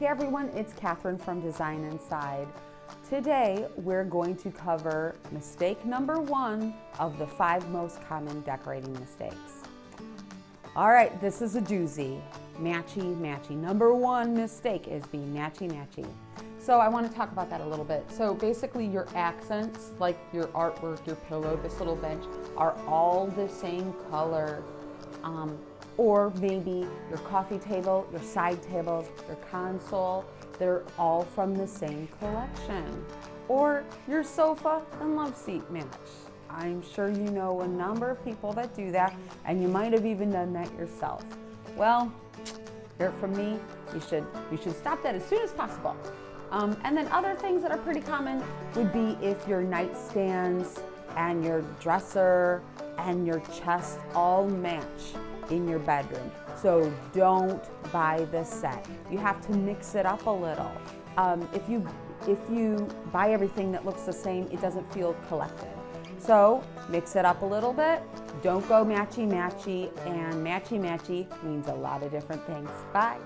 Hey everyone, it's Catherine from Design Inside. Today we're going to cover mistake number one of the five most common decorating mistakes. All right, this is a doozy. Matchy, matchy. Number one mistake is being matchy, matchy. So I want to talk about that a little bit. So basically your accents, like your artwork, your pillow, this little bench, are all the same color. Um, or maybe your coffee table, your side tables, your console, they're all from the same collection. Or your sofa and love seat match. I'm sure you know a number of people that do that and you might have even done that yourself. Well, hear it from me, you should, you should stop that as soon as possible. Um, and then other things that are pretty common would be if your nightstands and your dresser and your chest all match in your bedroom. So don't buy this set. You have to mix it up a little. Um, if, you, if you buy everything that looks the same, it doesn't feel collected. So mix it up a little bit. Don't go matchy matchy and matchy matchy means a lot of different things. Bye.